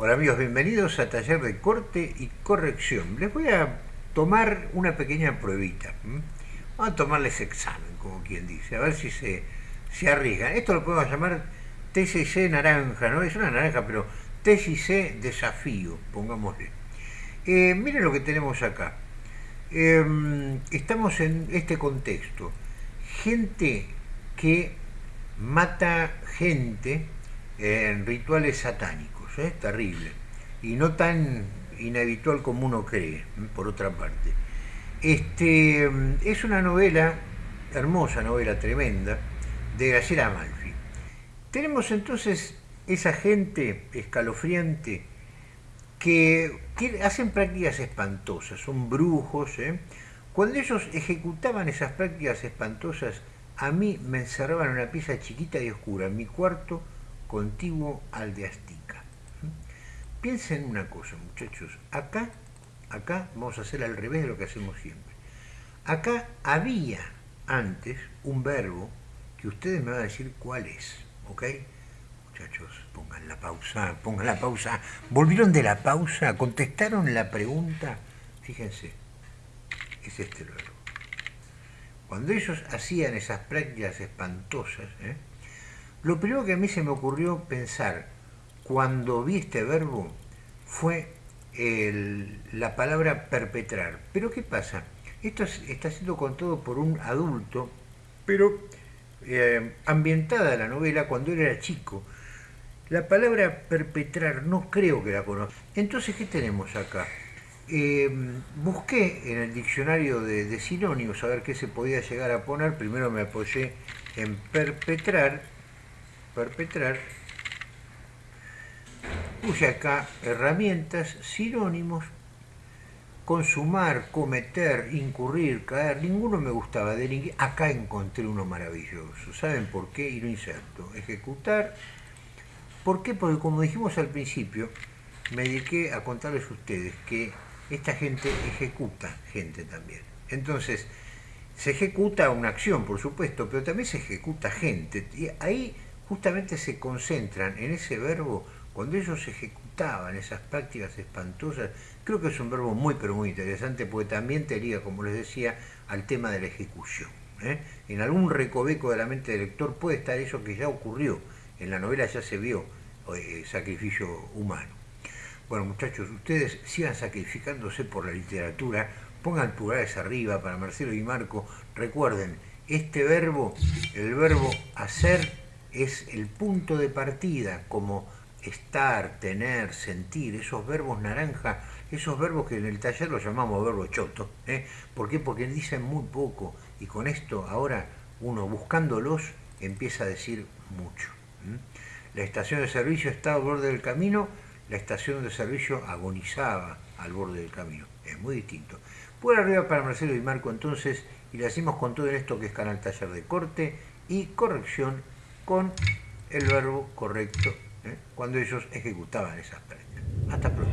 Hola amigos, bienvenidos a Taller de Corte y Corrección. Les voy a tomar una pequeña pruebita. Vamos a tomarles examen, como quien dice, a ver si se, se arriesgan. Esto lo podemos llamar TCC naranja, ¿no? Es una naranja, pero TCC desafío, pongámosle. Eh, miren lo que tenemos acá. Em, estamos en este contexto. Gente que mata gente en rituales satánicos ¿eh? terrible, y no tan inhabitual como uno cree, por otra parte. Este, es una novela, hermosa novela, tremenda, de Graciela Amalfi. Tenemos entonces esa gente escalofriante que hacen prácticas espantosas, son brujos. ¿eh? Cuando ellos ejecutaban esas prácticas espantosas, a mí me encerraban en una pieza chiquita y oscura, en mi cuarto contiguo al de Astica. Piensen una cosa, muchachos. Acá, acá vamos a hacer al revés de lo que hacemos siempre. Acá había antes un verbo que ustedes me van a decir cuál es, ¿ok? Muchachos, pongan la pausa, pongan la pausa. ¿Volvieron de la pausa? ¿Contestaron la pregunta? Fíjense, es este el verbo. Cuando ellos hacían esas prácticas espantosas, ¿eh? lo primero que a mí se me ocurrió pensar, cuando vi este verbo fue la palabra perpetrar. Pero ¿qué pasa? Esto está siendo contado por un adulto, pero eh, ambientada la novela cuando él era chico. La palabra perpetrar no creo que la conozca. Entonces, ¿qué tenemos acá? Eh, busqué en el diccionario de, de, sinónimos a ver qué se podía llegar a poner. Primero me apoyé en perpetrar, perpetrar, Puse acá herramientas, sinónimos, consumar, cometer, incurrir, caer, ninguno me gustaba, de acá encontré uno maravilloso, ¿saben por qué? Y lo inserto, ejecutar, ¿por qué? Porque como dijimos al principio, me dediqué a contarles a ustedes que esta gente ejecuta gente también. Entonces, se ejecuta una acción, por supuesto, pero también se ejecuta gente. Y ahí justamente se concentran en ese verbo cuando ellos ejecutaban esas prácticas espantosas, creo que es un verbo muy pero muy interesante porque también te liga, como les decía, al tema de la ejecución. ¿eh? En algún recoveco de la mente del lector puede estar eso que ya ocurrió, en la novela ya se vio eh, sacrificio humano. Bueno muchachos, ustedes sigan sacrificándose por la literatura, pongan pulgares arriba para Marcelo y Marco, recuerden, este verbo, el verbo hacer, es el punto de partida como estar, tener, sentir, esos verbos naranja, esos verbos que en el taller los llamamos verbos choto. ¿eh? ¿Por qué? Porque dicen muy poco y con esto ahora uno buscándolos empieza a decir mucho. La estación de servicio estaba al borde del camino, la estación de servicio agonizaba al borde del camino. Es muy distinto. Por arriba para Marcelo y Marco entonces, y le hacemos con todo esto que es Canal Taller de Corte y Corrección con el verbo correcto ¿eh? cuando ellos ejecutaban esas prácticas. Hasta pronto.